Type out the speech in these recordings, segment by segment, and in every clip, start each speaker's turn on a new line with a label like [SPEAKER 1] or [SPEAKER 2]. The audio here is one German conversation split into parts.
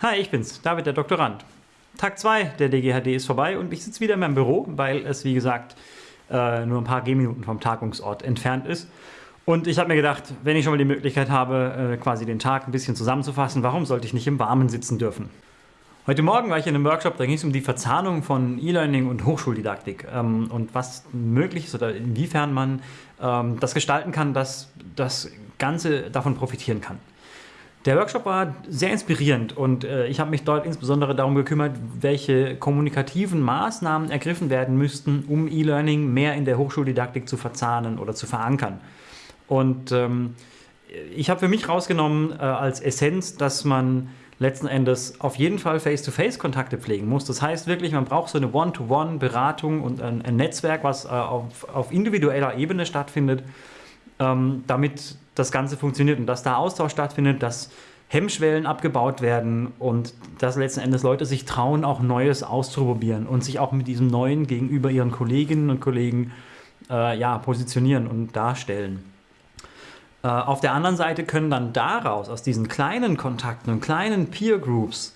[SPEAKER 1] Hi, ich bin's, David, der Doktorand. Tag 2 der DGHD ist vorbei und ich sitze wieder in meinem Büro, weil es, wie gesagt, äh, nur ein paar Gehminuten vom Tagungsort entfernt ist. Und ich habe mir gedacht, wenn ich schon mal die Möglichkeit habe, äh, quasi den Tag ein bisschen zusammenzufassen, warum sollte ich nicht im Warmen sitzen dürfen? Heute Morgen war ich in einem Workshop, da ging es um die Verzahnung von E-Learning und Hochschuldidaktik ähm, und was möglich ist oder inwiefern man ähm, das gestalten kann, dass das Ganze davon profitieren kann. Der Workshop war sehr inspirierend und äh, ich habe mich dort insbesondere darum gekümmert, welche kommunikativen Maßnahmen ergriffen werden müssten, um E-Learning mehr in der Hochschuldidaktik zu verzahnen oder zu verankern. Und ähm, ich habe für mich rausgenommen äh, als Essenz, dass man letzten Endes auf jeden Fall Face-to-Face-Kontakte pflegen muss. Das heißt wirklich, man braucht so eine One-to-One-Beratung und ein, ein, Netzwerk, was äh, auf, auf, individueller Ebene stattfindet, ähm, damit das Ganze funktioniert und dass da Austausch stattfindet, dass Hemmschwellen abgebaut werden und dass letzten Endes Leute sich trauen, auch Neues auszuprobieren und sich auch mit diesem Neuen gegenüber ihren Kolleginnen und Kollegen äh, ja, positionieren und darstellen. Äh, auf der anderen Seite können dann daraus, aus diesen kleinen Kontakten und kleinen Peer Groups,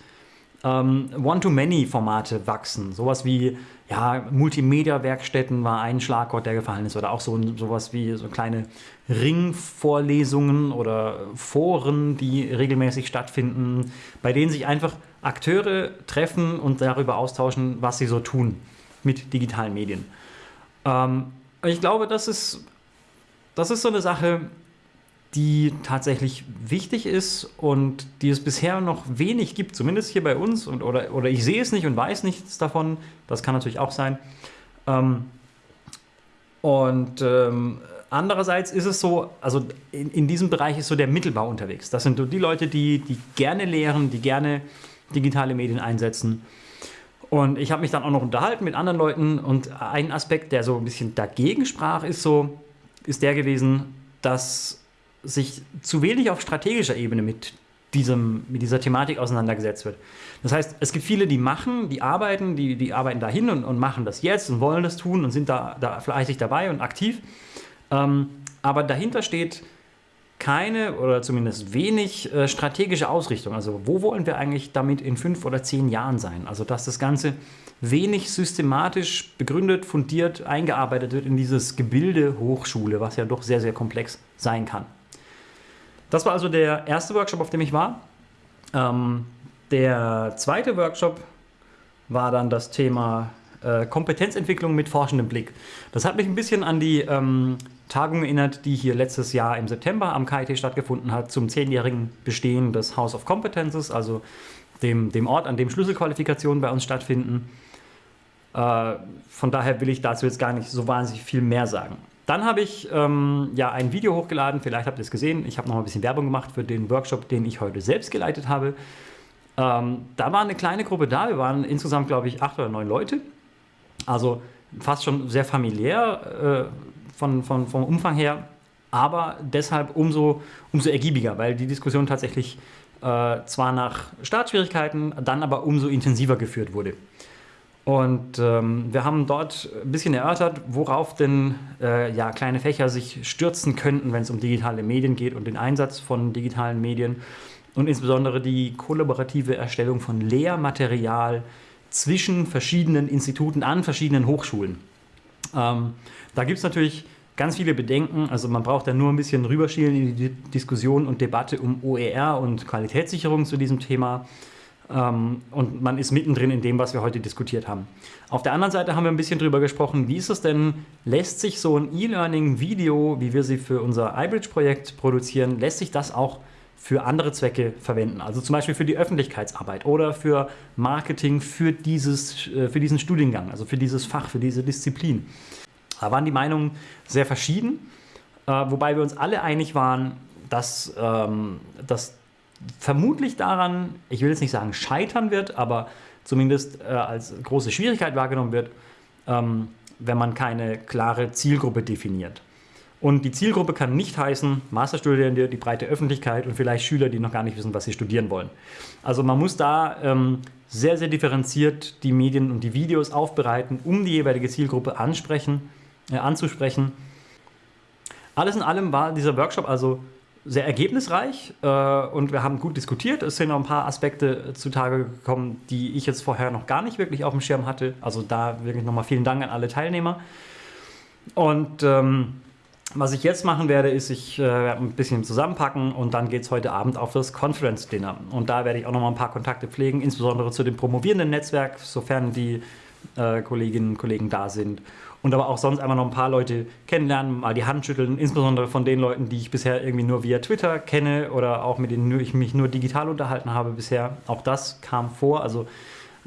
[SPEAKER 1] ähm, One-to-Many-Formate wachsen. Sowas wie ja, Multimedia-Werkstätten war ein Schlagwort, der gefallen ist. Oder auch so sowas wie so kleine Ringvorlesungen oder Foren, die regelmäßig stattfinden, bei denen sich einfach Akteure treffen und darüber austauschen, was sie so tun mit digitalen Medien. Ähm, ich glaube, das ist, das ist so eine Sache, die tatsächlich wichtig ist und die es bisher noch wenig gibt, zumindest hier bei uns, und, oder, oder ich sehe es nicht und weiß nichts davon, das kann natürlich auch sein. Ähm, und ähm, andererseits ist es so, also in, in diesem Bereich ist so der Mittelbau unterwegs. Das sind so die Leute, die, die gerne lehren, die gerne digitale Medien einsetzen. Und ich habe mich dann auch noch unterhalten mit anderen Leuten und ein Aspekt, der so ein bisschen dagegen sprach, ist so, ist der gewesen, dass sich zu wenig auf strategischer Ebene mit, diesem, mit dieser Thematik auseinandergesetzt wird. Das heißt, es gibt viele, die machen, die arbeiten, die, die arbeiten dahin und, und machen das jetzt und wollen das tun und sind da, da fleißig dabei und aktiv. Ähm, aber dahinter steht keine oder zumindest wenig äh, strategische Ausrichtung. Also wo wollen wir eigentlich damit in fünf oder zehn Jahren sein? Also dass das Ganze wenig systematisch begründet, fundiert, eingearbeitet wird in dieses Gebilde Hochschule, was ja doch sehr, sehr komplex sein kann. Das war also der erste Workshop, auf dem ich war. Ähm, der zweite Workshop war dann das Thema äh, Kompetenzentwicklung mit forschendem Blick. Das hat mich ein bisschen an die ähm, Tagung erinnert, die hier letztes Jahr im September am KIT stattgefunden hat, zum zehnjährigen Bestehen des House of Competences, also dem, dem Ort, an dem Schlüsselqualifikationen bei uns stattfinden. Äh, von daher will ich dazu jetzt gar nicht so wahnsinnig viel mehr sagen. Dann habe ich ähm, ja ein Video hochgeladen, vielleicht habt ihr es gesehen. Ich habe noch ein bisschen Werbung gemacht für den Workshop, den ich heute selbst geleitet habe. Ähm, da war eine kleine Gruppe da, wir waren insgesamt, glaube ich, acht oder neun Leute. Also fast schon sehr familiär äh, von, von, vom Umfang her, aber deshalb umso, umso ergiebiger, weil die Diskussion tatsächlich äh, zwar nach Startschwierigkeiten, dann aber umso intensiver geführt wurde. Und ähm, wir haben dort ein bisschen erörtert, worauf denn äh, ja, kleine Fächer sich stürzen könnten, wenn es um digitale Medien geht und den Einsatz von digitalen Medien und insbesondere die kollaborative Erstellung von Lehrmaterial zwischen verschiedenen Instituten an verschiedenen Hochschulen. Ähm, da gibt es natürlich ganz viele Bedenken. Also man braucht da nur ein bisschen rüberschielen in die Diskussion und Debatte um OER und Qualitätssicherung zu diesem Thema. Ähm, und man ist mittendrin in dem, was wir heute diskutiert haben. Auf der anderen Seite haben wir ein bisschen darüber gesprochen, wie ist es denn, lässt sich so ein E-Learning-Video, wie wir sie für unser iBridge-Projekt produzieren, lässt sich das auch für andere Zwecke verwenden. Also zum Beispiel für die Öffentlichkeitsarbeit oder für Marketing für, dieses, äh, für diesen Studiengang, also für dieses Fach, für diese Disziplin. Da waren die Meinungen sehr verschieden, äh, wobei wir uns alle einig waren, dass, ähm, dass vermutlich daran, ich will jetzt nicht sagen scheitern wird, aber zumindest äh, als große Schwierigkeit wahrgenommen wird, ähm, wenn man keine klare Zielgruppe definiert. Und die Zielgruppe kann nicht heißen Masterstudierende, die breite Öffentlichkeit und vielleicht Schüler, die noch gar nicht wissen, was sie studieren wollen. Also man muss da ähm, sehr, sehr differenziert die Medien und die Videos aufbereiten, um die jeweilige Zielgruppe ansprechen, äh, anzusprechen. Alles in allem war dieser Workshop also sehr ergebnisreich äh, und wir haben gut diskutiert. Es sind noch ein paar Aspekte zutage gekommen, die ich jetzt vorher noch gar nicht wirklich auf dem Schirm hatte. Also da wirklich nochmal vielen Dank an alle Teilnehmer. Und ähm, was ich jetzt machen werde, ist, ich äh, werde ein bisschen zusammenpacken und dann geht es heute Abend auf das Conference Dinner. Und da werde ich auch noch mal ein paar Kontakte pflegen, insbesondere zu dem promovierenden Netzwerk, sofern die äh, Kolleginnen und Kollegen da sind. Und aber auch sonst einfach noch ein paar Leute kennenlernen, mal die Hand schütteln, insbesondere von den Leuten, die ich bisher irgendwie nur via Twitter kenne oder auch mit denen ich mich nur digital unterhalten habe bisher. Auch das kam vor. Also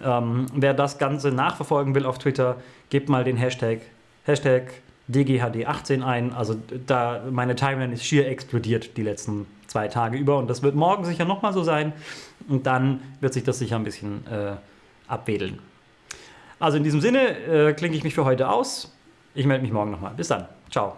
[SPEAKER 1] ähm, wer das Ganze nachverfolgen will auf Twitter, gebt mal den Hashtag, Hashtag DGHD18 ein. Also da meine Timeline ist schier explodiert die letzten zwei Tage über und das wird morgen sicher nochmal so sein und dann wird sich das sicher ein bisschen äh, abwedeln. Also in diesem Sinne äh, klinke ich mich für heute aus. Ich melde mich morgen nochmal. Bis dann. Ciao.